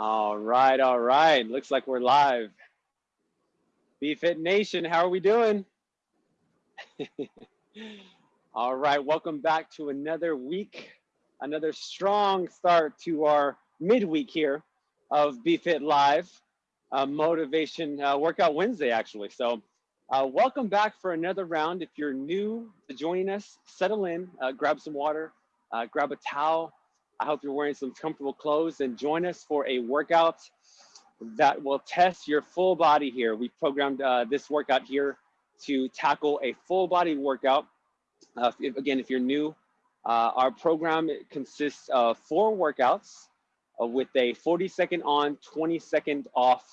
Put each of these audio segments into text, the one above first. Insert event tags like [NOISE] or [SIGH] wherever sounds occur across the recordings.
All right, all right. Looks like we're live. BFit Nation, how are we doing? [LAUGHS] all right, welcome back to another week, another strong start to our midweek here of BFit Live, uh, Motivation uh, Workout Wednesday, actually. So uh, welcome back for another round. If you're new to joining us, settle in, uh, grab some water, uh, grab a towel. I hope you're wearing some comfortable clothes and join us for a workout that will test your full body here. We programmed uh, this workout here to tackle a full body workout. Uh, if, again, if you're new, uh, our program consists of four workouts with a 40 second on, 20 second off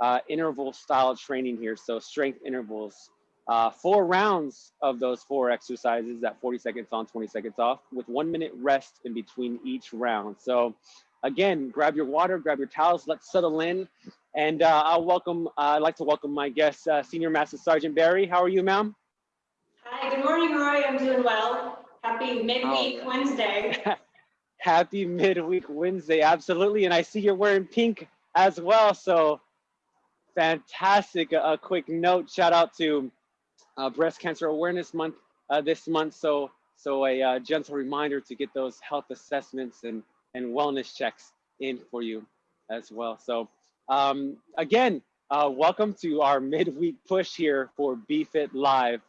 uh, interval style training here. So strength intervals, uh, four rounds of those four exercises at 40 seconds on, 20 seconds off with one minute rest in between each round. So again, grab your water, grab your towels, let's settle in. And uh, I'll welcome, uh, I'd like to welcome my guest, uh, Senior Master Sergeant Barry. How are you, ma'am? Hi, good morning, Roy. I'm doing well. Happy midweek oh. Wednesday. [LAUGHS] Happy midweek Wednesday, absolutely. And I see you're wearing pink as well. So fantastic. A, quick note, shout out to Breast Cancer Awareness Month uh, this month. So, so a uh, gentle reminder to get those health assessments and, and wellness checks in for you as well. So um, again, uh, welcome to our midweek push here for BFit Live.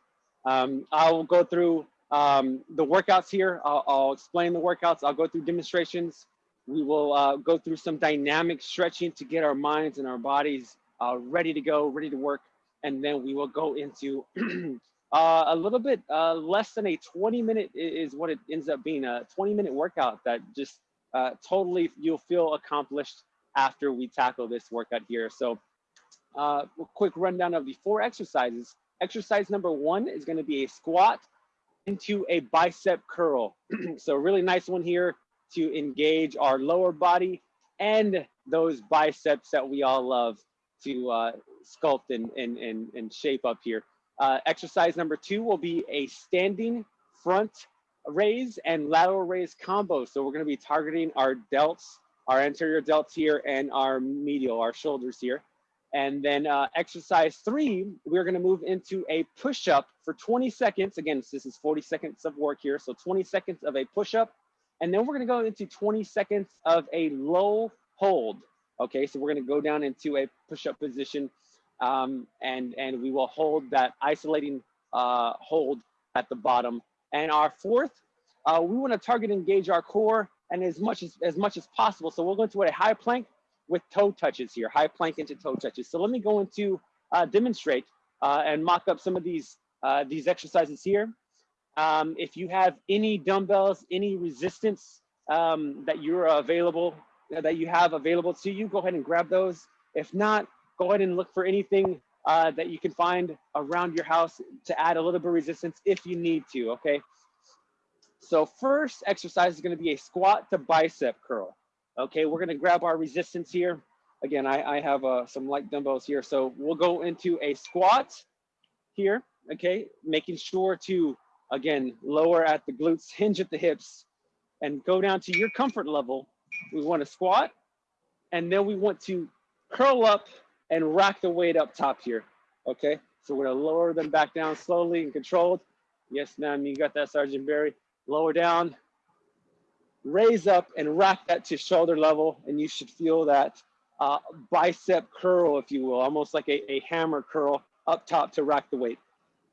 Um, I will go through um, the workouts here. I'll, I'll, explain the workouts. I'll go through demonstrations. We will uh, go through some dynamic stretching to get our minds and our bodies uh, ready to go, ready to work. And then we will go into [CLEARS THROAT] uh, a little bit uh, less than a 20 minute is what it ends up being, a 20 minute workout that just uh, totally you'll feel accomplished after we tackle this workout here. So uh, a quick rundown of the four exercises. Exercise number one is gonna be a squat into a bicep curl. [CLEARS THROAT] so really nice one here to engage our lower body and those biceps that we all love to uh, sculpt and, and, and, and shape up here. Uh, exercise number two will be a standing front raise and lateral raise combo. So we're gonna be targeting our delts, our anterior delts here and our medial, our shoulders here. And then uh, exercise three, we're gonna move into a push-up for 20 seconds. Again, this is 40 seconds of work here. So 20 seconds of a push-up. And then we're gonna go into 20 seconds of a low hold. Okay, so we're gonna go down into a push-up position um, and, and we will hold that isolating uh, hold at the bottom. And our fourth, uh, we wanna target engage our core and as much as, as much as possible. So we'll go into a high plank with toe touches here, high plank into toe touches. So let me go into uh, demonstrate uh, and mock up some of these, uh, these exercises here. Um, if you have any dumbbells, any resistance um, that you're available that you have available to you, go ahead and grab those. If not, go ahead and look for anything uh, that you can find around your house to add a little bit of resistance if you need to, okay? So first exercise is gonna be a squat to bicep curl. Okay, we're gonna grab our resistance here. Again, I, I have uh, some light dumbbells here. So we'll go into a squat here, okay? Making sure to, again, lower at the glutes, hinge at the hips, and go down to your comfort level we want to squat, and then we want to curl up and rack the weight up top here. Okay, so we're gonna lower them back down slowly and controlled. Yes, ma'am, you got that, Sergeant Barry. Lower down, raise up and rack that to shoulder level, and you should feel that uh, bicep curl, if you will, almost like a, a hammer curl up top to rack the weight.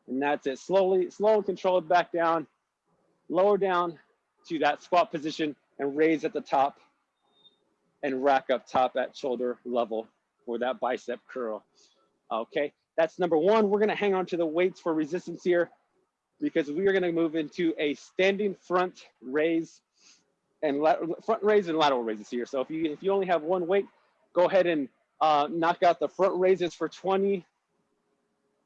And that's it, slowly, slow and controlled back down, lower down to that squat position and raise at the top and rack up top at shoulder level for that bicep curl. Okay, that's number one. We're gonna hang on to the weights for resistance here because we are gonna move into a standing front raise and front raise and lateral raises here. So if you if you only have one weight, go ahead and uh, knock out the front raises for 20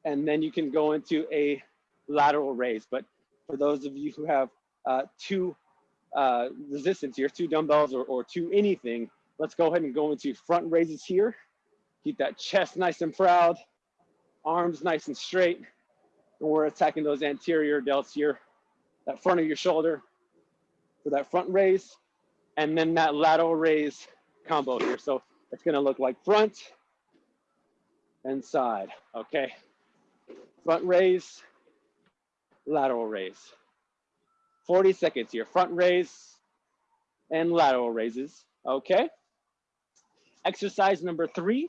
and then you can go into a lateral raise. But for those of you who have uh, two uh, resistance here, two dumbbells or, or two anything, Let's go ahead and go into front raises here. Keep that chest nice and proud, arms nice and straight. And we're attacking those anterior delts here, that front of your shoulder for that front raise, and then that lateral raise combo here. So It's gonna look like front and side, okay? Front raise, lateral raise. 40 seconds here, front raise and lateral raises, okay? Exercise number three,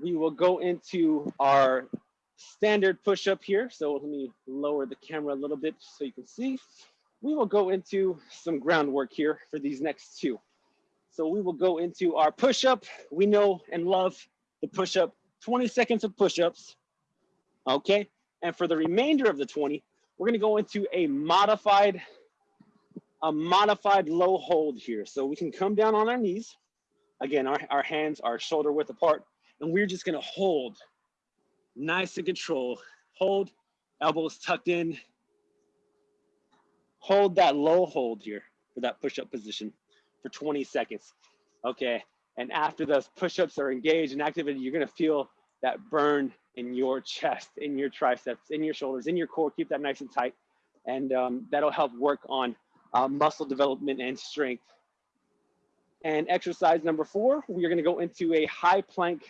we will go into our standard push-up here. So let me lower the camera a little bit so you can see. We will go into some groundwork here for these next two. So we will go into our push-up. We know and love the push-up, 20 seconds of push-ups, okay? And for the remainder of the 20, we're gonna go into a modified, a modified low hold here. So we can come down on our knees. Again, our, our hands are shoulder width apart, and we're just gonna hold nice and control. Hold, elbows tucked in. Hold that low hold here for that push-up position for 20 seconds. Okay, and after those push-ups are engaged and activated, you're gonna feel that burn in your chest, in your triceps, in your shoulders, in your core. Keep that nice and tight. And um, that'll help work on uh, muscle development and strength. And exercise number four, we're gonna go into a high plank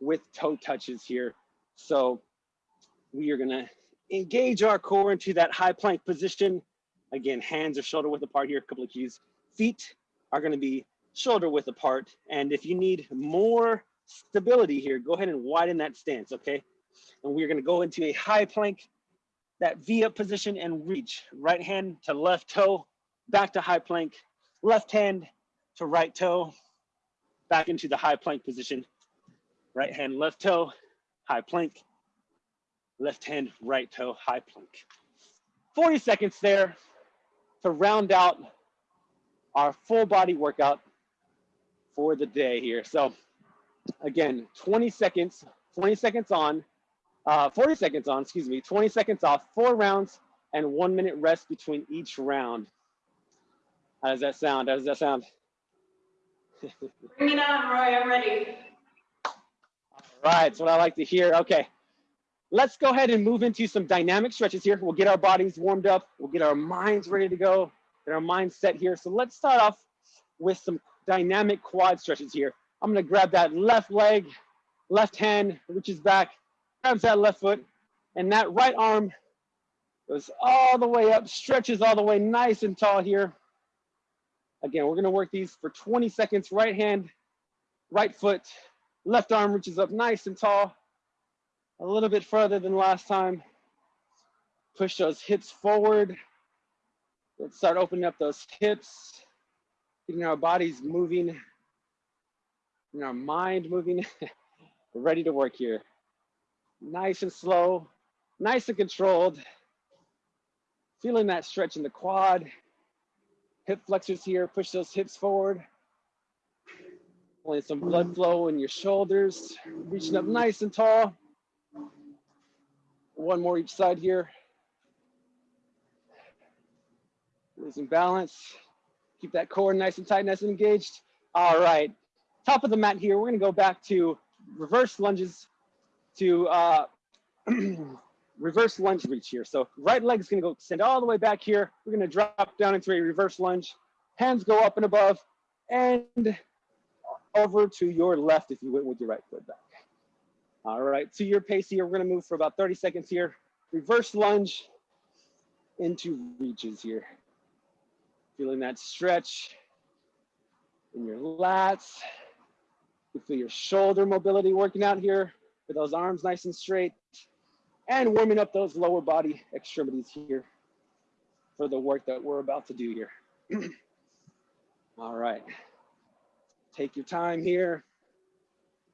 with toe touches here. So we are gonna engage our core into that high plank position. Again, hands are shoulder width apart here, a couple of keys. Feet are gonna be shoulder width apart. And if you need more stability here, go ahead and widen that stance, okay? And we're gonna go into a high plank, that V up position and reach. Right hand to left toe, back to high plank, left hand to right toe, back into the high plank position. Right hand, left toe, high plank, left hand, right toe, high plank. 40 seconds there to round out our full body workout for the day here. So again, 20 seconds, 20 seconds on, uh, 40 seconds on, excuse me, 20 seconds off, four rounds and one minute rest between each round. How does that sound? How does that sound? [LAUGHS] Bring it on, Roy, I'm ready. Right, that's what I like to hear. Okay, let's go ahead and move into some dynamic stretches here. We'll get our bodies warmed up. We'll get our minds ready to go, get our minds set here. So let's start off with some dynamic quad stretches here. I'm gonna grab that left leg, left hand reaches back, grabs that left foot, and that right arm goes all the way up, stretches all the way nice and tall here. Again, we're gonna work these for 20 seconds, right hand, right foot, left arm reaches up nice and tall, a little bit further than last time. Push those hips forward. Let's start opening up those hips, getting our bodies moving and our mind moving. [LAUGHS] We're ready to work here. Nice and slow, nice and controlled. Feeling that stretch in the quad. Hip flexors here, push those hips forward. Pulling some blood flow in your shoulders, reaching up nice and tall. One more each side here. Losing balance. Keep that core nice and tight, nice and engaged. All right, top of the mat here, we're gonna go back to reverse lunges to uh, [CLEARS THROAT] reverse lunge reach here. So right leg is gonna go extend all the way back here. We're gonna drop down into a reverse lunge. Hands go up and above and over to your left if you went with your right foot back. All right, to your pace here, we're gonna move for about 30 seconds here. Reverse lunge into reaches here. Feeling that stretch in your lats, you feel your shoulder mobility working out here with those arms nice and straight and warming up those lower body extremities here for the work that we're about to do here. [CLEARS THROAT] All right. Take your time here.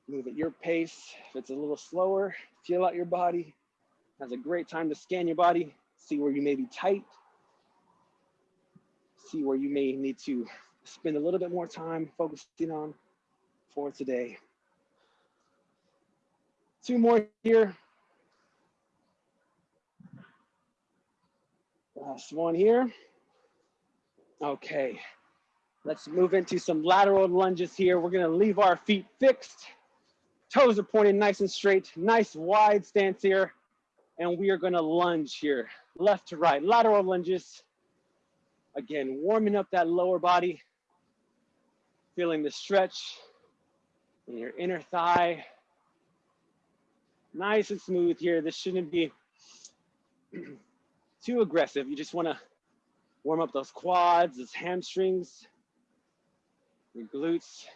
Move at your pace. If it's a little slower, feel out your body. That's a great time to scan your body, see where you may be tight, see where you may need to spend a little bit more time focusing on for today. Two more here. Last one here. Okay, let's move into some lateral lunges here. We're gonna leave our feet fixed. Toes are pointed nice and straight, nice wide stance here. And we are gonna lunge here, left to right, lateral lunges. Again, warming up that lower body, feeling the stretch in your inner thigh. Nice and smooth here. This shouldn't be [CLEARS THROAT] too aggressive. You just wanna warm up those quads, those hamstrings, your glutes.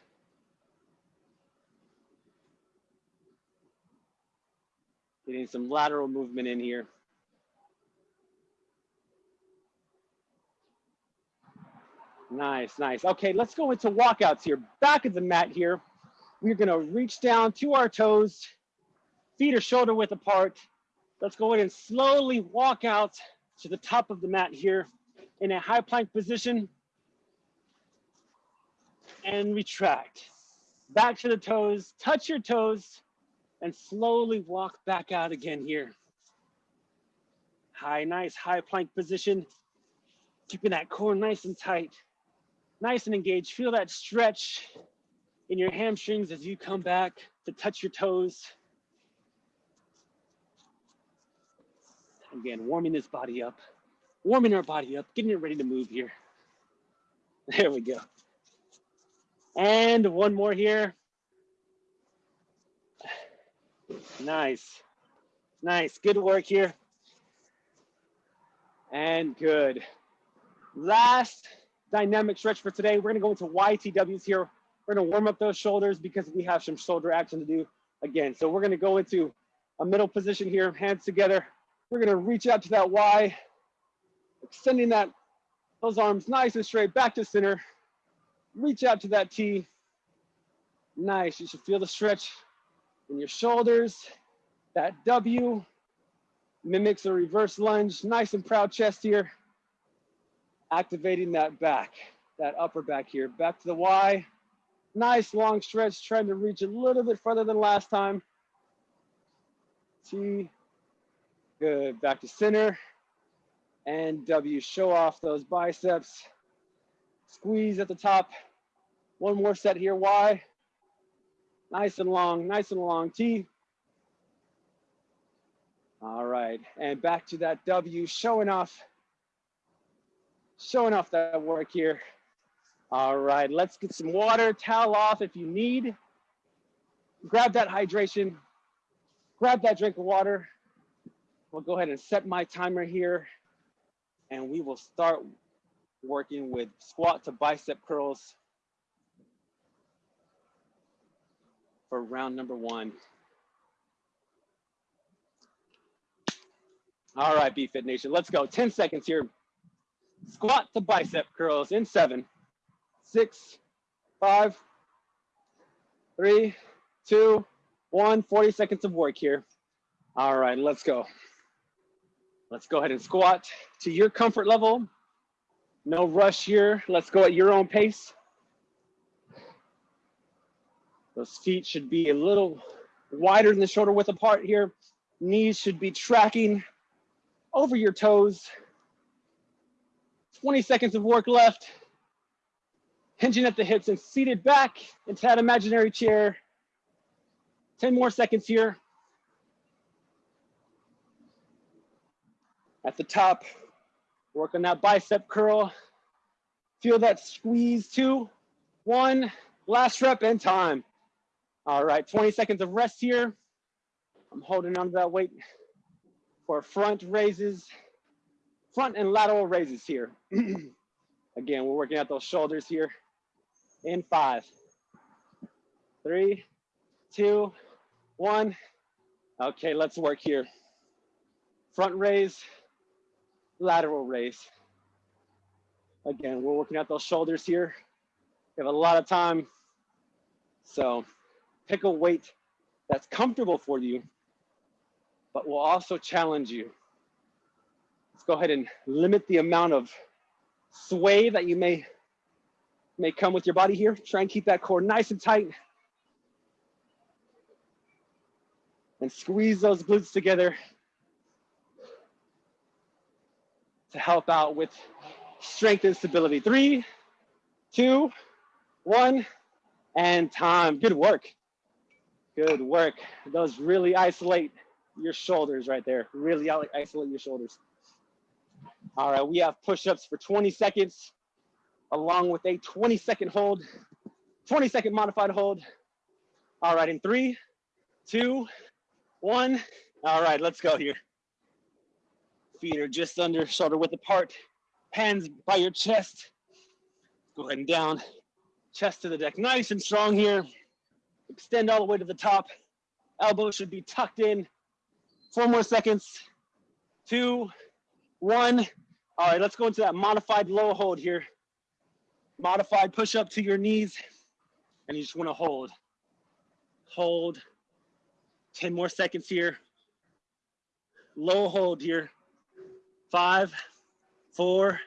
Getting some lateral movement in here. Nice, nice. Okay, let's go into walkouts here. Back of the mat here. We're gonna reach down to our toes, feet are shoulder width apart. Let's go in and slowly walk out to the top of the mat here in a high plank position and retract. Back to the toes, touch your toes and slowly walk back out again here. High, nice high plank position. Keeping that core nice and tight nice and engaged. Feel that stretch in your hamstrings as you come back to touch your toes. Again, warming this body up, warming our body up, getting it ready to move here. There we go. And one more here. Nice, nice, good work here. And good. Last dynamic stretch for today. We're gonna go into YTWs here. We're gonna warm up those shoulders because we have some shoulder action to do again. So we're gonna go into a middle position here, hands together. We're gonna reach out to that Y, extending that those arms nice and straight back to center. Reach out to that T. Nice, you should feel the stretch in your shoulders. That W mimics a reverse lunge, nice and proud chest here activating that back, that upper back here. Back to the Y. Nice long stretch, trying to reach a little bit further than last time. T. Good. Back to center. And W. Show off those biceps. Squeeze at the top. One more set here. Y. Nice and long, nice and long. T. All right. And back to that W, showing off showing off that work here. All right, let's get some water, towel off if you need. Grab that hydration, grab that drink of water. We'll go ahead and set my timer here and we will start working with squat to bicep curls for round number one. All right, BFit Nation, let's go. 10 seconds here. Squat to bicep curls in seven, six, five, three, two, one. 40 seconds of work here. All right, let's go. Let's go ahead and squat to your comfort level. No rush here. Let's go at your own pace. Those feet should be a little wider than the shoulder width apart here. Knees should be tracking over your toes. 20 seconds of work left. Hinging at the hips and seated back into that imaginary chair. 10 more seconds here. At the top, work on that bicep curl. Feel that squeeze, two, one, last rep and time. All right, 20 seconds of rest here. I'm holding on to that weight for front raises front and lateral raises here. [CLEARS THROAT] Again, we're working out those shoulders here. In five, three, two, one. Okay, let's work here. Front raise, lateral raise. Again, we're working out those shoulders here. We have a lot of time. So pick a weight that's comfortable for you, but will also challenge you. Let's go ahead and limit the amount of sway that you may, may come with your body here. Try and keep that core nice and tight. And squeeze those glutes together to help out with strength and stability. Three, two, one, and time. Good work. Good work. Those really isolate your shoulders right there. Really isolate your shoulders. All right, we have push-ups for 20 seconds, along with a 20 second hold, 20 second modified hold. All right, in three, two, one. All right, let's go here. Feet are just under shoulder width apart. Hands by your chest. Go ahead and down. Chest to the deck. Nice and strong here. Extend all the way to the top. Elbows should be tucked in. Four more seconds. Two, one. All right, let's go into that modified low hold here. Modified push up to your knees. And you just want to hold. Hold. 10 more seconds here. Low hold here. Five, four,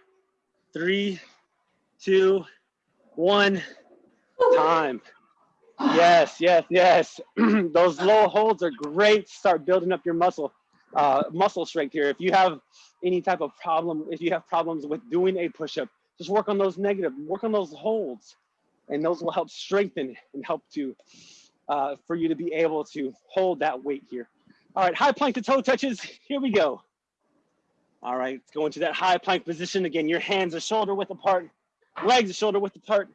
three, two, one. Time. Yes, yes, yes. [CLEARS THROAT] Those low holds are great. Start building up your muscle, uh, muscle strength here. If you have any type of problem, if you have problems with doing a push-up, just work on those negative, work on those holds, and those will help strengthen and help to uh, for you to be able to hold that weight here. All right, high plank to toe touches. Here we go. All right, let's go into that high plank position. Again, your hands are shoulder width apart, legs are shoulder width apart,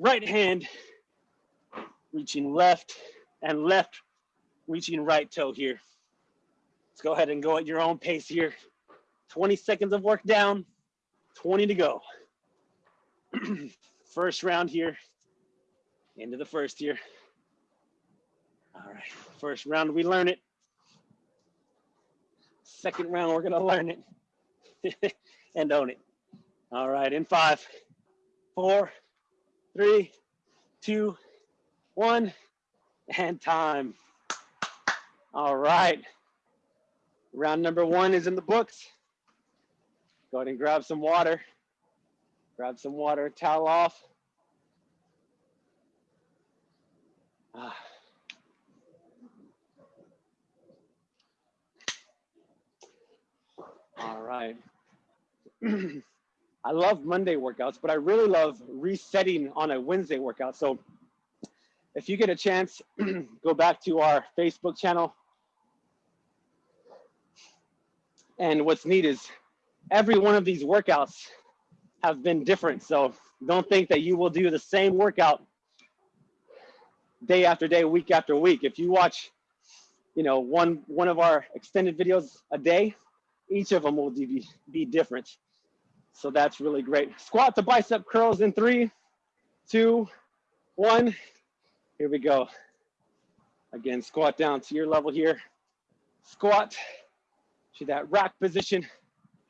right hand reaching left and left reaching right toe here. Let's go ahead and go at your own pace here. 20 seconds of work down, 20 to go. [CLEARS THROAT] first round here, into the first here. All right, first round we learn it. Second round we're gonna learn it [LAUGHS] and own it. All right, in five, four, three, two, one, and time. All right. Round number one is in the books. Go ahead and grab some water. Grab some water, towel off. Ah. All right. [CLEARS THROAT] I love Monday workouts, but I really love resetting on a Wednesday workout. So if you get a chance, [CLEARS THROAT] go back to our Facebook channel. And what's neat is every one of these workouts have been different. So don't think that you will do the same workout day after day, week after week. If you watch, you know, one one of our extended videos a day, each of them will be, be different. So that's really great. Squat to bicep curls in three, two, one. Here we go. Again, squat down to your level here. Squat to that rack position.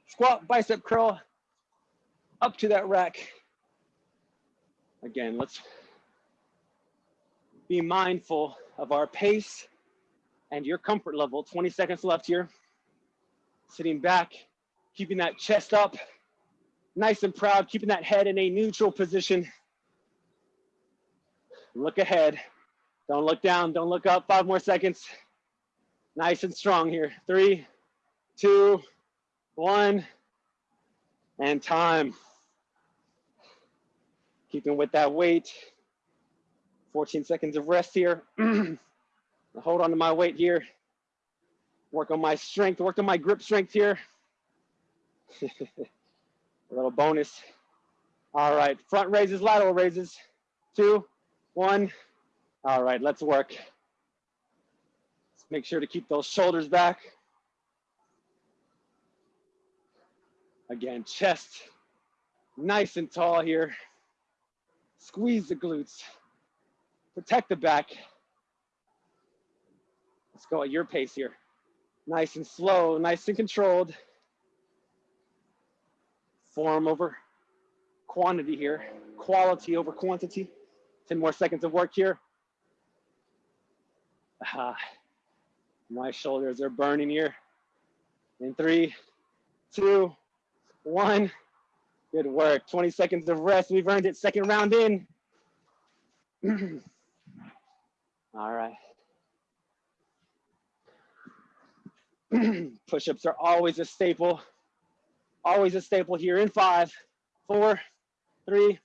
Squat, bicep curl, up to that rack. Again, let's be mindful of our pace and your comfort level. 20 seconds left here. Sitting back, keeping that chest up, nice and proud, keeping that head in a neutral position. Look ahead. Don't look down. Don't look up. Five more seconds. Nice and strong here. Three, two, one, and time. Keeping with that weight. 14 seconds of rest here. [CLEARS THROAT] Hold on to my weight here. Work on my strength, work on my grip strength here. [LAUGHS] A little bonus. All right, front raises, lateral raises. Two, one. All right, let's work. Let's make sure to keep those shoulders back. Again, chest nice and tall here. Squeeze the glutes. Protect the back. Let's go at your pace here. Nice and slow, nice and controlled. Form over quantity here, quality over quantity. 10 more seconds of work here. Ah, my shoulders are burning here. In three, two, one. Good work. 20 seconds of rest. We've earned it. Second round in. [CLEARS THROAT] All right. [CLEARS THROAT] Push-ups are always a staple. Always a staple here in five, four, three,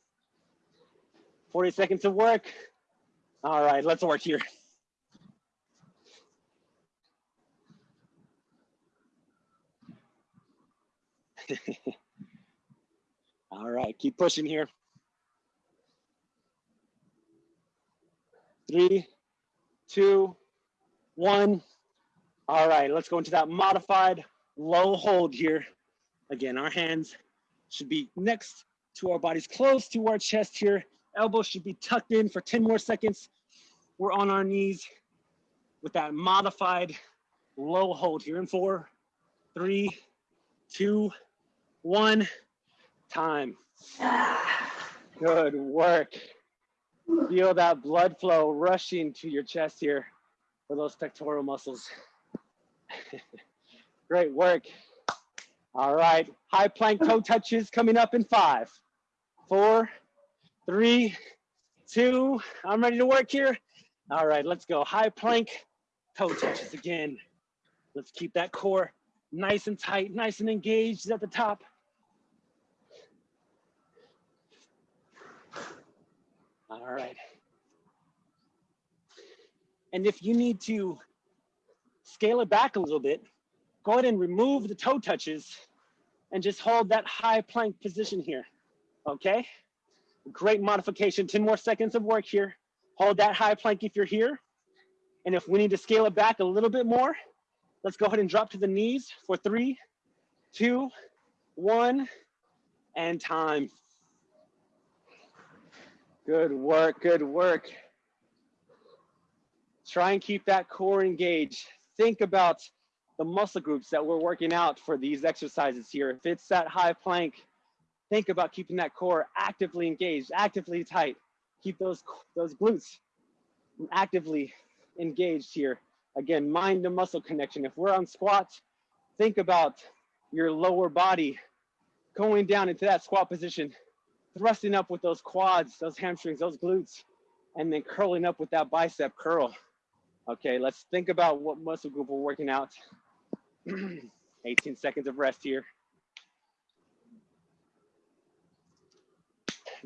40 seconds of work. All right, let's work here. [LAUGHS] All right, keep pushing here. Three, two, one. All right, let's go into that modified low hold here. Again, our hands should be next to our bodies, close to our chest here. Elbows should be tucked in for 10 more seconds. We're on our knees with that modified low hold here in four, three, two, one, time. Good work. Feel that blood flow rushing to your chest here for those pectoral muscles. [LAUGHS] Great work. All right, high plank toe touches coming up in five, four, three, two, I'm ready to work here. All right, let's go. High plank, toe touches again. Let's keep that core nice and tight, nice and engaged at the top. All right. And if you need to scale it back a little bit, go ahead and remove the toe touches and just hold that high plank position here, okay? Great modification, 10 more seconds of work here. Hold that high plank if you're here. And if we need to scale it back a little bit more, let's go ahead and drop to the knees for three, two, one, and time. Good work, good work. Try and keep that core engaged. Think about the muscle groups that we're working out for these exercises here. If it's that high plank, think about keeping that core actively engaged, actively tight. Keep those, those glutes actively engaged here. Again, mind to muscle connection. If we're on squats, think about your lower body going down into that squat position thrusting up with those quads, those hamstrings, those glutes, and then curling up with that bicep curl. Okay, let's think about what muscle group we're working out. [CLEARS THROAT] 18 seconds of rest here.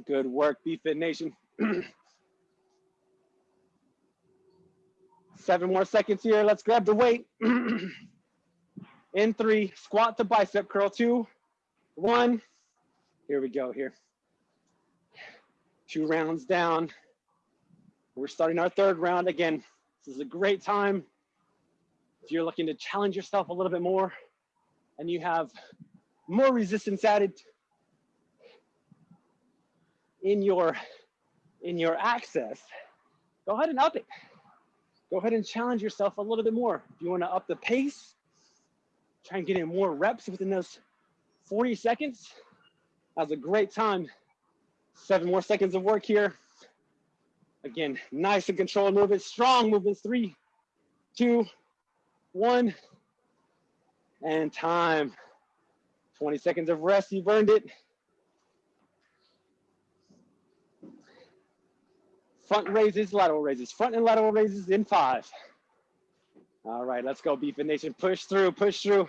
Good work, BFit Nation. [CLEARS THROAT] Seven more seconds here. Let's grab the weight. [CLEARS THROAT] In three, squat to bicep curl. Two, one. Here we go here two rounds down. We're starting our third round. Again, this is a great time. If you're looking to challenge yourself a little bit more and you have more resistance added in your, in your access, go ahead and up it. Go ahead and challenge yourself a little bit more. If you wanna up the pace, try and get in more reps within those 40 seconds, That was a great time Seven more seconds of work here. Again, nice and controlled movements, strong movements. Three, two, one, and time. 20 seconds of rest, you've earned it. Front raises, lateral raises, front and lateral raises in five. All right, let's go, BFit Nation. Push through, push through.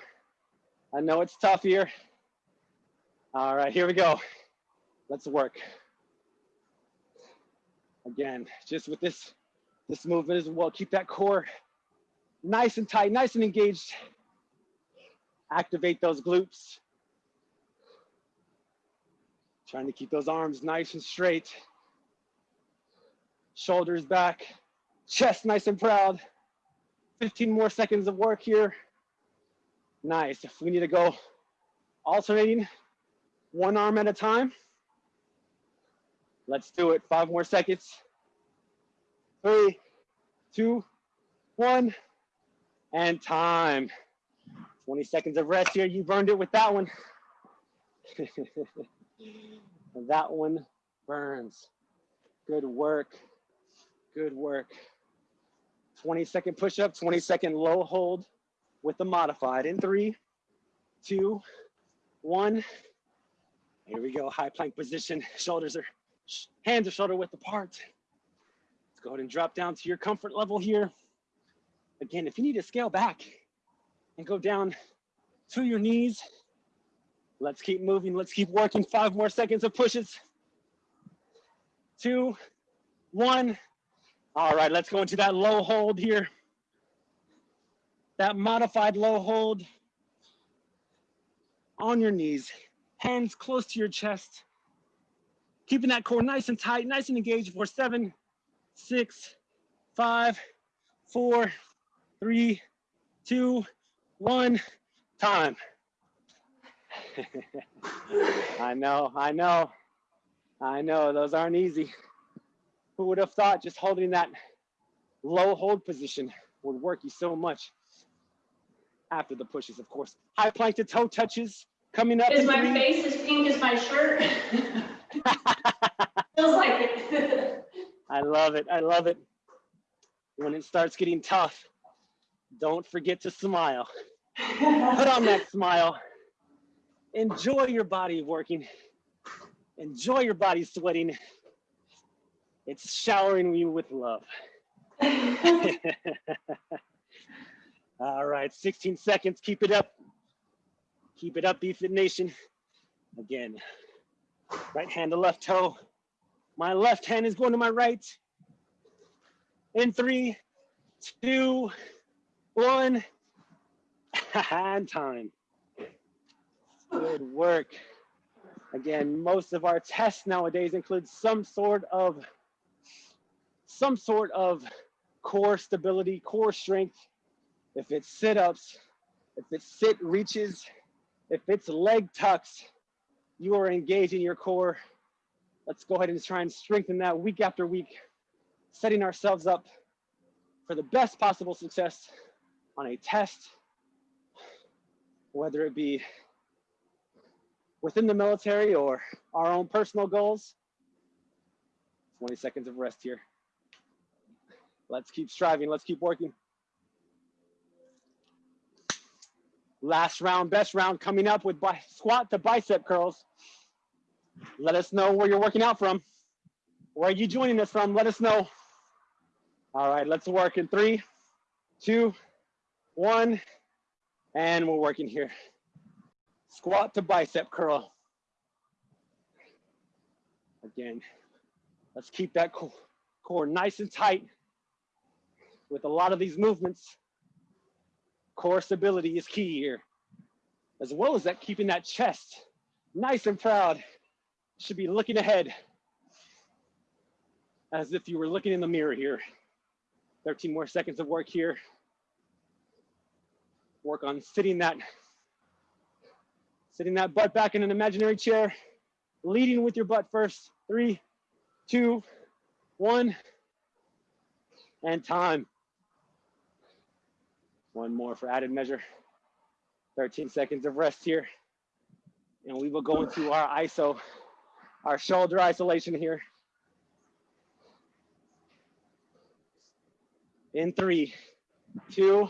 I know it's tough here. All right, here we go. Let's work. Again, just with this, this movement as well, keep that core nice and tight, nice and engaged. Activate those glutes. Trying to keep those arms nice and straight. Shoulders back, chest nice and proud. 15 more seconds of work here. Nice. If we need to go alternating one arm at a time, Let's do it. Five more seconds. Three, two, one, and time. 20 seconds of rest here. You burned it with that one. [LAUGHS] that one burns. Good work. Good work. 20 second push up, 20 second low hold with the modified in three, two, one. Here we go. High plank position. Shoulders are hands are shoulder width apart. Let's go ahead and drop down to your comfort level here. Again, if you need to scale back and go down to your knees, let's keep moving. Let's keep working. Five more seconds of pushes. Two, one. All right, let's go into that low hold here. That modified low hold on your knees, hands close to your chest, keeping that core nice and tight, nice and engaged for seven, six, five, four, three, two, one, time. [LAUGHS] I know, I know, I know, those aren't easy. Who would have thought just holding that low hold position would work you so much after the pushes, of course. High plank to toe touches coming up. Is my three. face as pink as my shirt? [LAUGHS] Feels like it. [LAUGHS] I love it. I love it. When it starts getting tough, don't forget to smile. [LAUGHS] Put on that smile. Enjoy your body working. Enjoy your body sweating. It's showering you with love. [LAUGHS] All right, 16 seconds. Keep it up. Keep it up, BFit Nation. Again, right hand to left toe. My left hand is going to my right. In three, two, one, [LAUGHS] and time. Good work. Again, most of our tests nowadays include some sort of some sort of core stability, core strength. If it's sit-ups, if it's sit reaches, if it's leg tucks, you are engaging your core. Let's go ahead and try and strengthen that week after week, setting ourselves up for the best possible success on a test, whether it be within the military or our own personal goals. 20 seconds of rest here. Let's keep striving. Let's keep working. Last round, best round coming up with squat to bicep curls. Let us know where you're working out from. Where are you joining us from? Let us know. All right, let's work in three, two, one, and we're working here. Squat to bicep curl. Again, let's keep that co- core nice and tight with a lot of these movements. Core stability is key here, as well as that keeping that chest nice and proud. Should be looking ahead as if you were looking in the mirror here. 13 more seconds of work here. Work on sitting that, sitting that butt back in an imaginary chair, leading with your butt first. Three, two, one, and time. One more for added measure. 13 seconds of rest here. And we will go into our ISO, our shoulder isolation here. In three, two,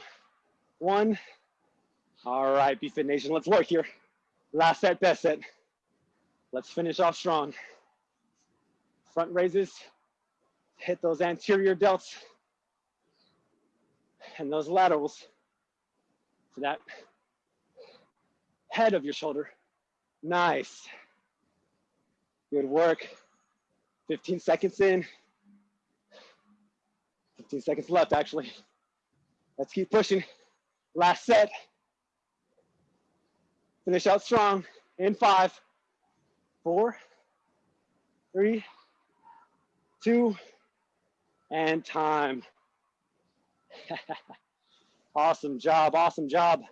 one. All right, BFit Nation, let's work here. Last set, best set. Let's finish off strong. Front raises, hit those anterior delts and those laterals to that head of your shoulder. Nice. Good work. 15 seconds in. 15 seconds left, actually. Let's keep pushing. Last set. Finish out strong in five, four, three, two, and time. [LAUGHS] awesome job, awesome job.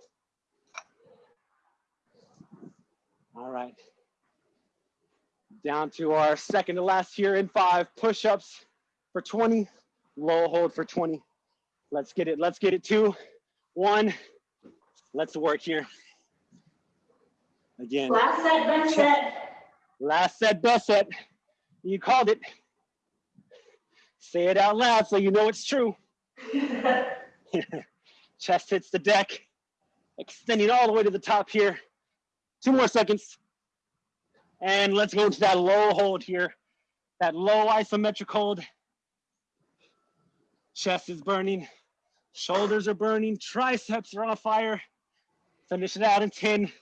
All right. Down to our second to last here in five, push-ups for 20, low hold for 20. Let's get it, let's get it, two, one. Let's work here. Again, Last set, best set. last set, best set. You called it. Say it out loud so you know it's true. [LAUGHS] [LAUGHS] Chest hits the deck, extending all the way to the top here. Two more seconds. And let's go into that low hold here. That low isometric hold. Chest is burning, shoulders are burning, triceps are on fire. Finish it out in 10.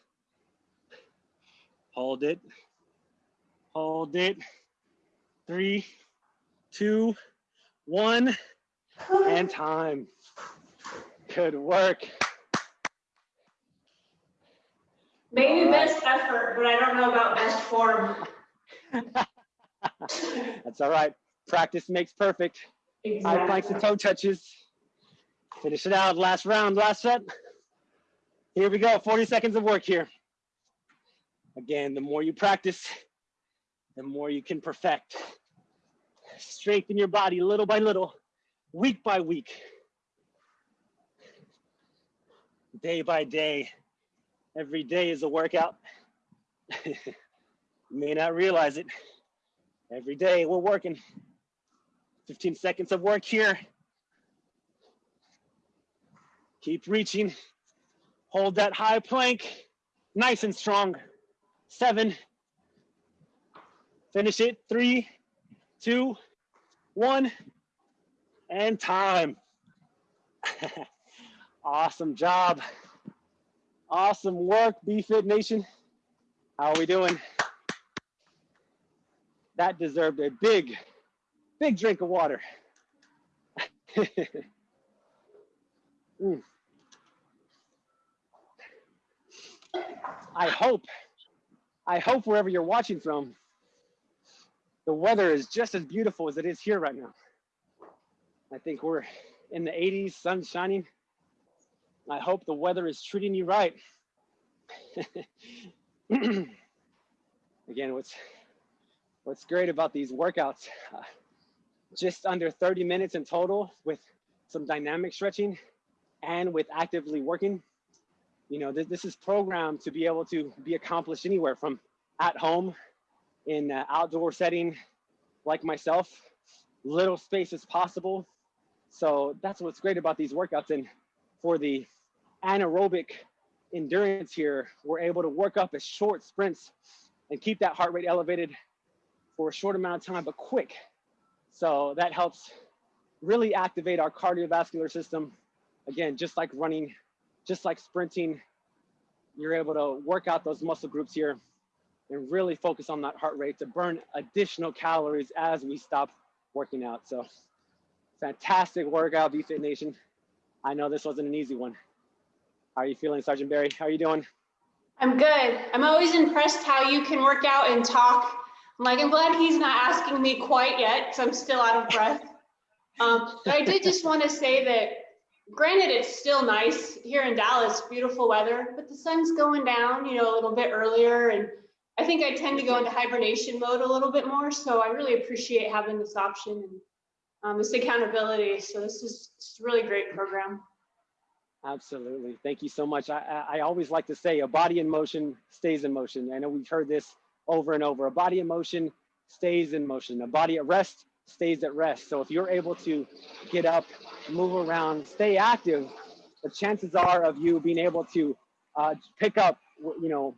Hold it. Hold it. Three, two, one, and time. Good work. Maybe right. best effort, but I don't know about best form. [LAUGHS] That's all right. Practice makes perfect. High planks and toe touches. Finish it out, last round, last set. Here we go, 40 seconds of work here. Again, the more you practice, the more you can perfect. Strengthen your body little by little, week by week, day by day. Every day is a workout. [LAUGHS] you may not realize it. Every day we're working. 15 seconds of work here. Keep reaching. Hold that high plank, nice and strong. Seven. Finish it. Three, two, one, and time. [LAUGHS] awesome job. Awesome work, BFit Nation. How are we doing? That deserved a big, big drink of water. [LAUGHS] mm. I hope, I hope wherever you're watching from, the weather is just as beautiful as it is here right now. I think we're in the 80s, sun shining. I hope the weather is treating you right. [CLEARS THROAT] Again, what's what's great about these workouts, uh, just under 30 minutes in total with some dynamic stretching and with actively working. You know, th this is programmed to be able to be accomplished anywhere from at home, in an outdoor setting like myself, little space as possible. So that's what's great about these workouts. And for the anaerobic endurance here, we're able to work up as short sprints and keep that heart rate elevated for a short amount of time, but quick. So that helps really activate our cardiovascular system. Again, just like running, just like sprinting, you're able to work out those muscle groups here and really focus on that heart rate to burn additional calories as we stop working out. So fantastic workout, BFit Nation. I know this wasn't an easy one. How are you feeling, Sergeant Barry? How are you doing? I'm good. I'm always impressed how you can work out and talk. I'm like, I'm glad he's not asking me quite yet because I'm still out of breath. [LAUGHS] Um, but I did just want to say that, granted, it's still nice here in Dallas, beautiful weather, but the sun's going down, you know, a little bit earlier. And I think I tend to go into hibernation mode a little bit more. So I really appreciate having this option and um, this accountability. So this is a really great program. Absolutely. Thank you so much. I, I always like to say a body in motion stays in motion. I know we've heard this over and over. A body in motion stays in motion. A body at rest stays at rest. So if you're able to get up, move around, stay active, the chances are of you being able to uh, pick up, you know,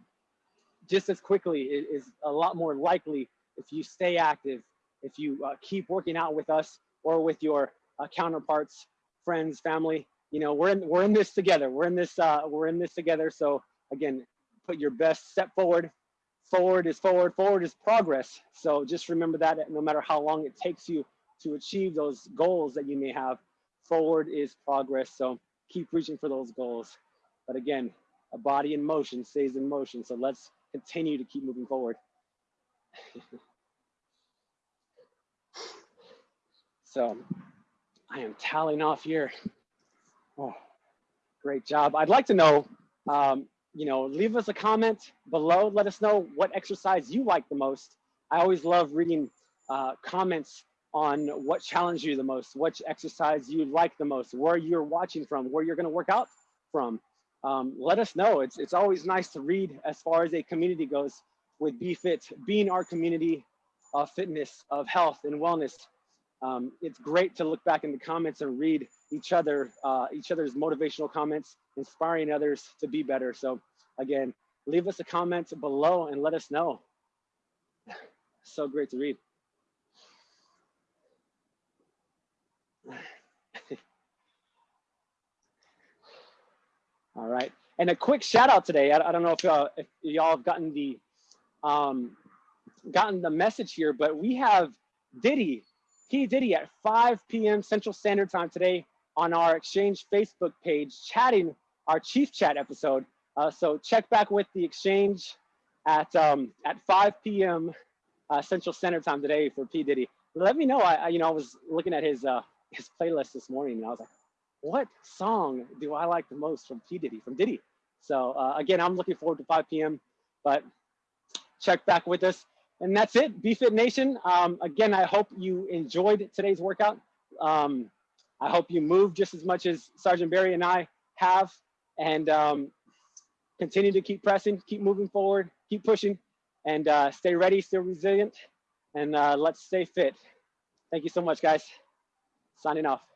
just as quickly is, a lot more likely if you stay active, if you uh, keep working out with us or with your uh, counterparts, friends, family, you know, we're in we're in this together. We're in this uh, we're in this together. So again, put your best step forward. Forward is forward. Forward is progress. So just remember that no matter how long it takes you to achieve those goals that you may have, forward is progress. So keep reaching for those goals. But again, a body in motion stays in motion. So let's continue to keep moving forward. [LAUGHS] so I am tallying off here. Oh, great job. I'd like to know, um, you know, leave us a comment below. Let us know what exercise you like the most. I always love reading uh, comments on what challenged you the most, which exercise you like the most, where you're watching from, where you're to work out from. Um, let us know. It's, it's always nice to read as far as a community goes with BFit being our community of fitness, of health and wellness. Um, it's great to look back in the comments and read each other, uh, each other's motivational comments, inspiring others to be better. So again, leave us a comment below and let us know. [SIGHS] So great to read. [LAUGHS] All right. And a quick shout out today. I, I don't know if, uh, if y'all have gotten the um, gotten the message here, but we have Diddy, P Diddy at 5 p.m. Central Standard Time today on our Exchange Facebook page, chatting our Chief Chat episode. Uh, so check back with the Exchange at um, at 5 p.m. Uh, Central Standard Time today for P Diddy. Let me know. I, I, you know I was looking at his uh, his playlist this morning and I was like, what song do I like the most from P. Diddy, from Diddy? So uh, again, I'm looking forward to 5 p.m., but check back with us. And that's it, BFit Nation. Um, again, I hope you enjoyed today's workout. Um, I hope you move just as much as Sergeant Barry and I have, and um, continue to keep pressing, keep moving forward, keep pushing, and uh, stay ready, stay resilient, and uh, let's stay fit. Thank you so much, guys. Signing off.